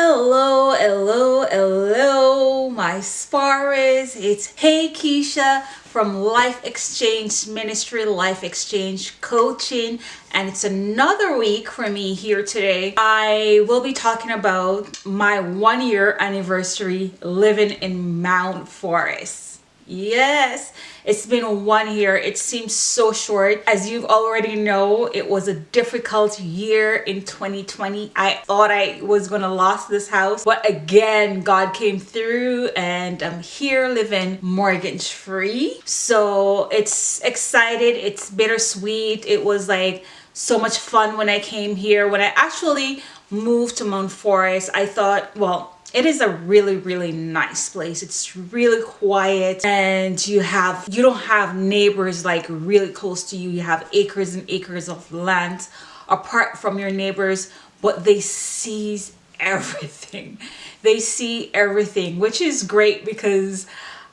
Hello, hello, hello, my sparers. It's Hey Keisha from Life Exchange Ministry, Life Exchange Coaching, and it's another week for me here today. I will be talking about my one year anniversary living in Mount Forest. Yes, it's been one year. It seems so short. As you already know, it was a difficult year in 2020. I thought I was to lose this house, but again, God came through and I'm here living mortgage free. So it's excited. It's bittersweet. It was like so much fun when I came here. When I actually moved to Mount Forest, I thought, well, it is a really really nice place. It's really quiet and you have you don't have neighbors like really close to you. You have acres and acres of land apart from your neighbors but they see everything. They see everything which is great because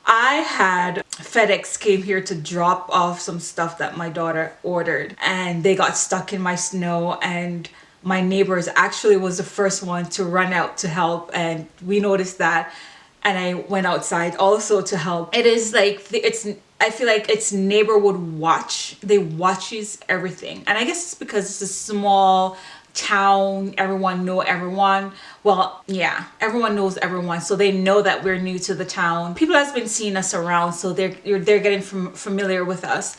I had FedEx came here to drop off some stuff that my daughter ordered and they got stuck in my snow and my neighbors actually was the first one to run out to help and we noticed that and I went outside also to help. It is like, it's, I feel like it's neighborhood watch. They watches everything. And I guess it's because it's a small town, everyone know everyone. Well, yeah, everyone knows everyone. So they know that we're new to the town. People has been seeing us around, so they're, they're getting from familiar with us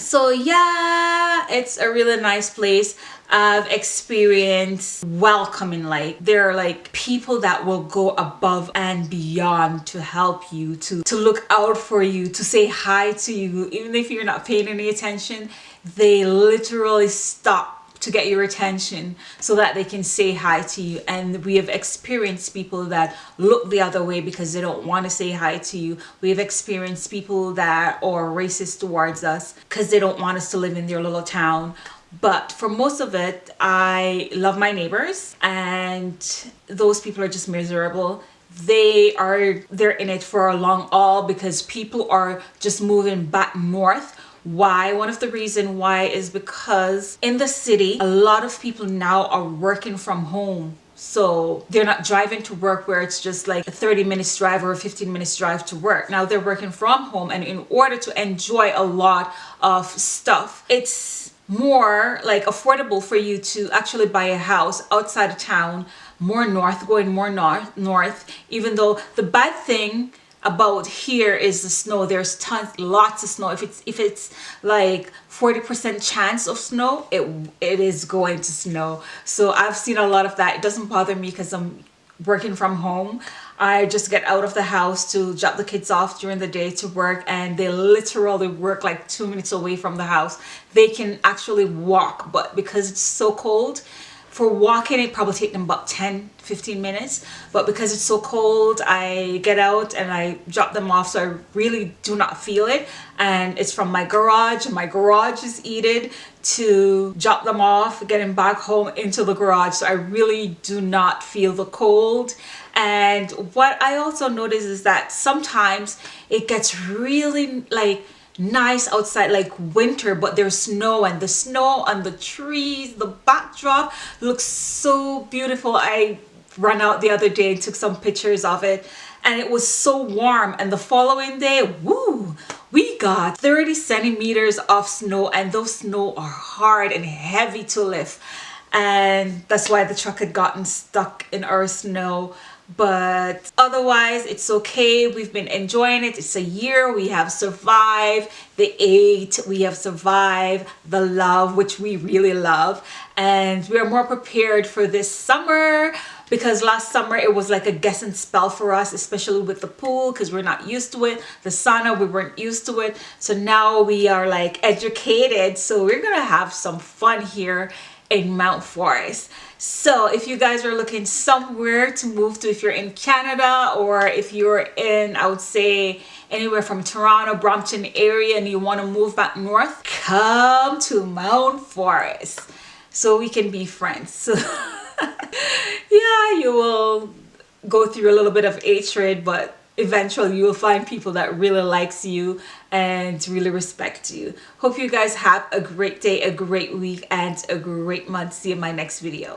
so yeah it's a really nice place. I've experienced welcoming like there are like people that will go above and beyond to help you to to look out for you to say hi to you. Even if you're not paying any attention they literally stop to get your attention so that they can say hi to you. And we have experienced people that look the other way because they don't want to say hi to you. We have experienced people that are racist towards us because they don't want us to live in their little town. But for most of it i love my neighbors and those people are just miserable. They are they're in it for a long haul because people are just moving back north why? One of the reason why is because in the city a lot of people now are working from home. So they're not driving to work where it's just like a 30 minutes drive or a 15 minutes drive to work. Now they're working from home and in order to enjoy a lot of stuff it's more like affordable for you to actually buy a house outside of town more north going more north north even though the bad thing about here is the snow. There's tons lots of snow. If it's if it's like 40 percent chance of snow it it is going to snow. So i've seen a lot of that. It doesn't bother me because i'm working from home. I just get out of the house to drop the kids off during the day to work and they literally work like two minutes away from the house. They can actually walk but because it's so cold for walking it probably take them about 10 15 minutes. But because it's so cold I get out and I drop them off so I really do not feel it. And it's from my garage and my garage is heated to drop them off getting back home into the garage. So I really do not feel the cold. And what I also notice is that sometimes it gets really like nice outside like winter but there's snow and the snow on the trees the backdrop looks so beautiful. I ran out the other day and took some pictures of it and it was so warm. And the following day woo we got 30 centimeters of snow and those snow are hard and heavy to lift and that's why the truck had gotten stuck in our snow. But otherwise it's okay. We've been enjoying it. It's a year. We have survived. The eight we have survived the love which we really love. And we are more prepared for this summer because last summer it was like a guessing spell for us especially with the pool because we're not used to it. The sauna we weren't used to it. So now we are like educated. So we're gonna have some fun here in Mount Forest. So if you guys are looking somewhere to move to, if you're in Canada or if you're in, I would say anywhere from Toronto, Brampton area and you want to move back north, come to Mount Forest so we can be friends. So yeah, you will go through a little bit of hatred, but eventually you will find people that really likes you and really respect you. Hope you guys have a great day a great week and a great month. See you in my next video